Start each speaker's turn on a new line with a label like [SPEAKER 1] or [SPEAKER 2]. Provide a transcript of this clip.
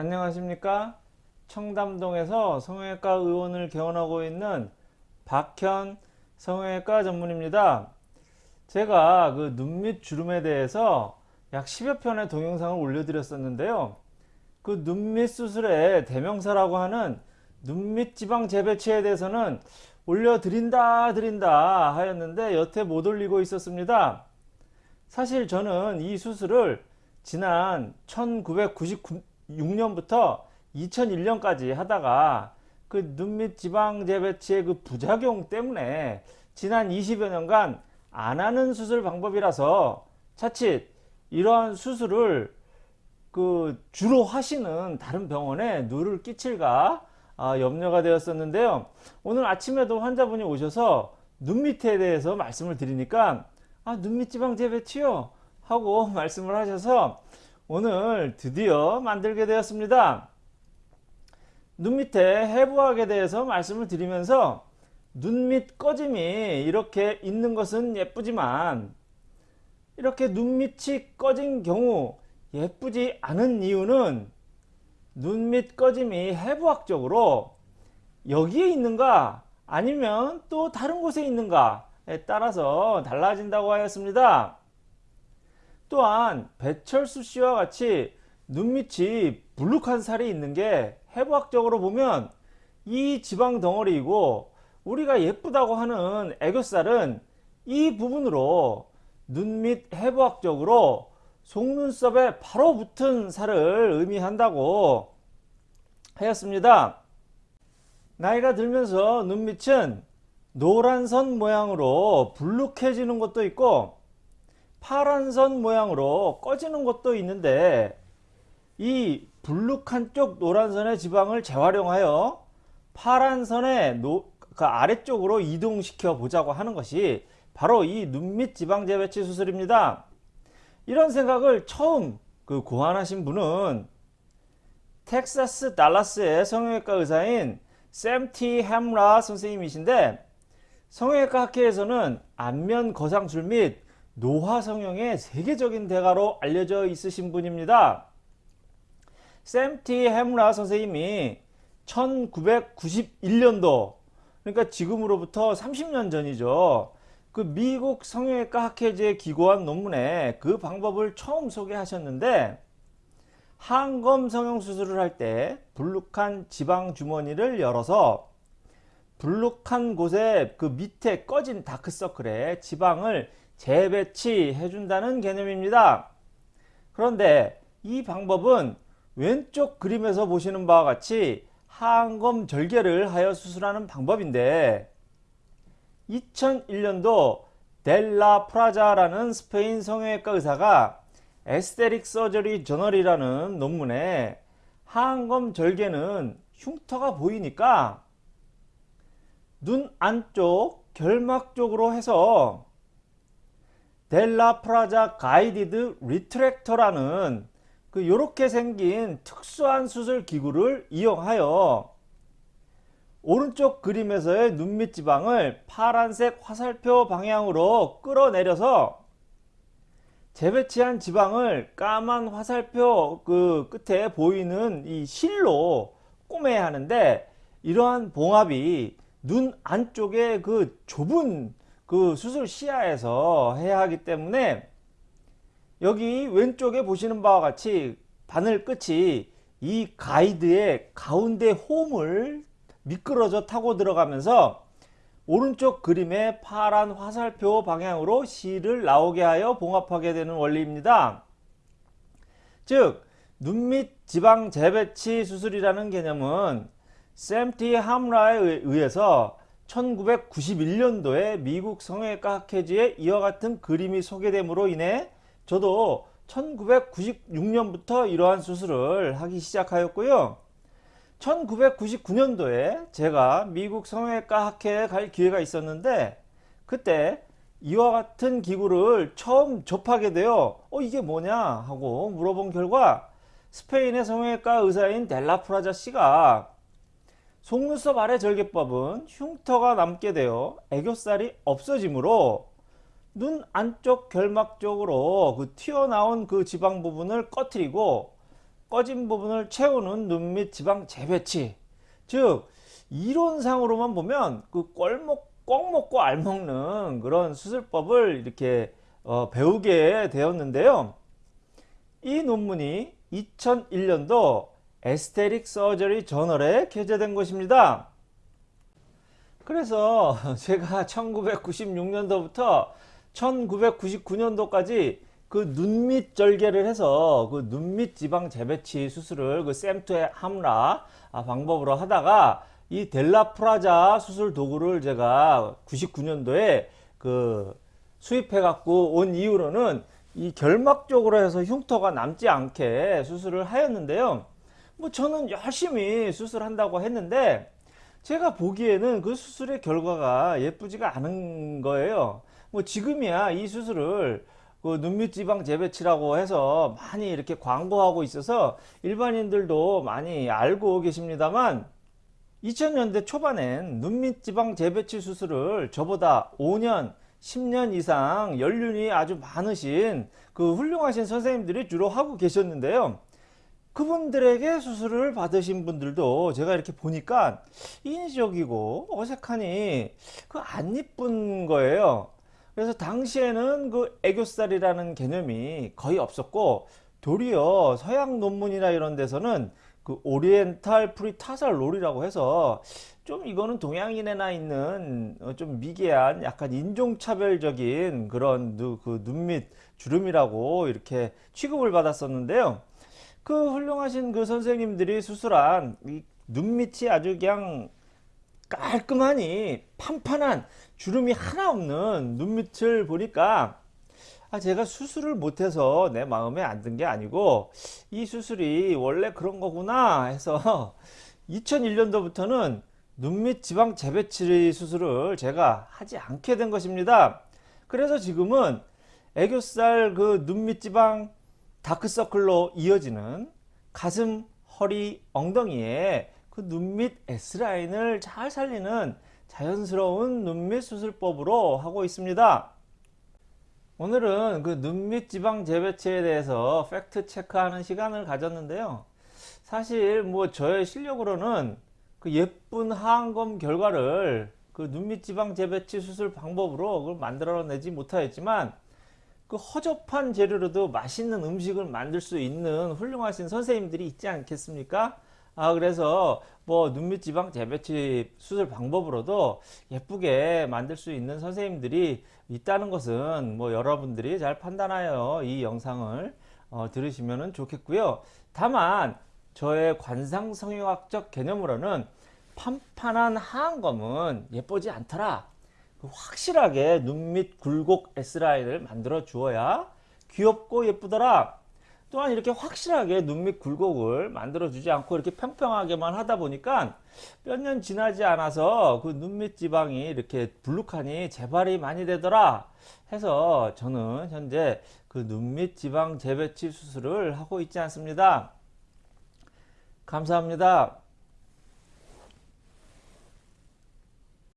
[SPEAKER 1] 안녕하십니까? 청담동에서 성형외과 의원을 개원하고 있는 박현 성형외과 전문입니다. 제가 그 눈 밑 주름에 대해서 약 10여 편의 동영상을 올려드렸었는데요. 그 눈 밑 수술의 대명사라고 하는 눈 밑 지방 재배치에 대해서는 올려드린다 드린다 하였는데 여태 못 올리고 있었습니다. 사실 저는 이 수술을 지난 1996년부터 2001년까지 하다가 그 눈 밑 지방 재배치의 그 부작용 때문에 지난 20여 년간 안 하는 수술 방법이라서 자칫 이러한 수술을 그 주로 하시는 다른 병원에 누를 끼칠까 아, 염려가 되었었는데요. 오늘 아침에도 환자분이 오셔서 눈 밑에 대해서 말씀을 드리니까 아, 눈 밑 지방 재배치요 하고 말씀을 하셔서 오늘 드디어 만들게 되었습니다. 눈 밑에 해부학에 대해서 말씀을 드리면서 눈 밑 꺼짐이 이렇게 있는 것은 예쁘지만 이렇게 눈 밑이 꺼진 경우 예쁘지 않은 이유는 눈 밑 꺼짐이 해부학적으로 여기에 있는가 아니면 또 다른 곳에 있는가에 따라서 달라진다고 하였습니다. 또한 배철수 씨와 같이 눈밑이 불룩한 살이 있는 게 해부학적으로 보면 이 지방 덩어리이고 우리가 예쁘다고 하는 애교살은 이 부분으로 눈 밑 해부학적으로 속눈썹에 바로 붙은 살을 의미한다고 하였습니다. 나이가 들면서 눈밑은 노란 선 모양으로 불룩해지는 것도 있고 파란 선 모양으로 꺼지는 것도 있는데 이 불룩한 쪽 노란 선의 지방을 재활용하여 파란 선의 노, 그 아래쪽으로 이동시켜 보자고 하는 것이 바로 이 눈밑 지방 재배치 수술입니다. 이런 생각을 처음 그 고안하신 분은 텍사스 달라스의 성형외과 의사인 샘티 햄라 선생님이신데 성형외과 학회에서는 안면 거상술 및 노화 성형의 세계적인 대가로 알려져 있으신 분입니다. 샘티 햄라 선생님이 1991년도 그러니까 지금으로부터 30년 전이죠. 그 미국 성형외과 학회지에 기고한 논문에 그 방법을 처음 소개하셨는데 항검 성형 수술을 할 때 불룩한 지방 주머니를 열어서 불룩한 곳에 그 밑에 꺼진 다크서클에 지방을 재배치 해 준다는 개념입니다. 그런데 이 방법은 왼쪽 그림에서 보시는 바와 같이 항검 절개를 하여 수술하는 방법인데 2001년도 델라 프라자라는 스페인 성형외과 의사가 에스테릭 서저리 저널이라는 논문에 하안검 절개는 흉터가 보이니까 눈 안쪽 결막 쪽으로 해서 델라 프라자 guided retractor라는 그 요렇게 생긴 특수한 수술 기구를 이용하여 오른쪽 그림에서의 눈밑 지방을 파란색 화살표 방향으로 끌어내려서 재배치한 지방을 까만 화살표 그 끝에 보이는 이 실로 꼬매야 하는데 이러한 봉합이 눈 안쪽에 그 좁은 그 수술 시야에서 해야 하기 때문에 여기 왼쪽에 보시는 바와 같이 바늘 끝이 이 가이드의 가운데 홈을 미끄러져 타고 들어가면서 오른쪽 그림의 파란 화살표 방향으로 실을 나오게 하여 봉합하게 되는 원리입니다. 즉 눈 밑 지방 재배치 수술이라는 개념은 샘티 함라에 의해서 1991년도에 미국 성형외과 학회지에 이와 같은 그림이 소개됨으로 인해 저도 1996년부터 이러한 수술을 하기 시작하였고요. 1999년도에 제가 미국 성형외과 학회에 갈 기회가 있었는데 그때 이와 같은 기구를 처음 접하게 되어 어 이게 뭐냐 하고 물어본 결과 스페인의 성형외과 의사인 델라프라자 씨가 속눈썹 아래 절개법은 흉터가 남게 되어 애교살이 없어지므로 눈 안쪽 결막 쪽으로 그 튀어나온 그 지방 부분을 꺼트리고 꺼진 부분을 채우는 눈 밑 지방 재배치. 즉 이론상으로만 보면 그 꼴먹 꼭 먹고 알 먹는 그런 수술법을 이렇게 어, 배우게 되었는데요. 이 논문이 2001년도 에스테릭 서저리 저널에 게재된 것입니다. 그래서 제가 1996년도부터 1999년도까지 그 눈밑 절개를 해서 그 눈밑 지방 재배치 수술을 그 샘투의 함라 방법으로 하다가 이 델라프라자 수술 도구를 제가 99년도에 그 수입해 갖고 온 이후로는 이 결막적으로 해서 흉터가 남지 않게 수술을 하였는데요. 뭐 저는 열심히 수술한다고 했는데 제가 보기에는 그 수술의 결과가 예쁘지가 않은 거예요. 뭐 지금이야 이 수술을 그 눈밑 지방 재배치라고 해서 많이 이렇게 광고하고 있어서 일반인들도 많이 알고 계십니다만 2000년대 초반엔 눈밑 지방 재배치 수술을 저보다 5년 10년 이상 연륜이 아주 많으신 그 훌륭하신 선생님들이 주로 하고 계셨는데요. 그분들에게 수술을 받으신 분들도 제가 이렇게 보니까 인위적이고 어색하니 그 안 이쁜 거예요. 그래서 당시에는 그 애교살이라는 개념이 거의 없었고 도리어 서양 논문이나 이런 데서는 그 오리엔탈 프리타살 롤이라고 해서 좀 이거는 동양인에나 있는 어, 좀 미개한 약간 인종차별적인 그런 그 눈 밑 주름이라고 이렇게 취급을 받았었는데요. 그 훌륭하신 그 선생님들이 수술한 이 눈밑이 아주 그냥 깔끔하니 판판한 주름이 하나 없는 눈 밑을 보니까 아, 제가 수술을 못해서 내 마음에 안 든 게 아니고 이 수술이 원래 그런 거구나 해서 2001년도부터는 눈밑 지방 재배치 수술을 제가 하지 않게 된 것입니다. 그래서 지금은 애교살 그 눈밑 지방 다크서클로 이어지는 가슴, 허리, 엉덩이에 그 눈 밑 S라인을 잘 살리는 자연스러운 눈 밑 수술법으로 하고 있습니다. 오늘은 그 눈 밑 지방 재배치에 대해서 팩트 체크하는 시간을 가졌는데요. 사실 뭐 저의 실력으로는 그 예쁜 하안검 결과를 그 눈 밑 지방 재배치 수술 방법으로 만들어내지 못하였지만 그 허접한 재료로도 맛있는 음식을 만들 수 있는 훌륭하신 선생님들이 있지 않겠습니까? 아 그래서 뭐 눈밑 지방 재배치 수술 방법으로도 예쁘게 만들 수 있는 선생님들이 있다는 것은 뭐 여러분들이 잘 판단하여 이 영상을 어, 들으시면 좋겠고요. 다만 저의 관상 성형학적 개념으로는 판판한 하안검은 예쁘지 않더라. 그 확실하게 눈 밑 굴곡 S라인을 만들어 주어야 귀엽고 예쁘더라. 또한 이렇게 확실하게 눈 밑 굴곡을 만들어 주지 않고 이렇게 평평하게만 하다 보니까 몇 년 지나지 않아서 그 눈 밑 지방이 이렇게 불룩하니 재발이 많이 되더라 해서 저는 현재 그 눈 밑 지방 재배치 수술을 하고 있지 않습니다 감사합니다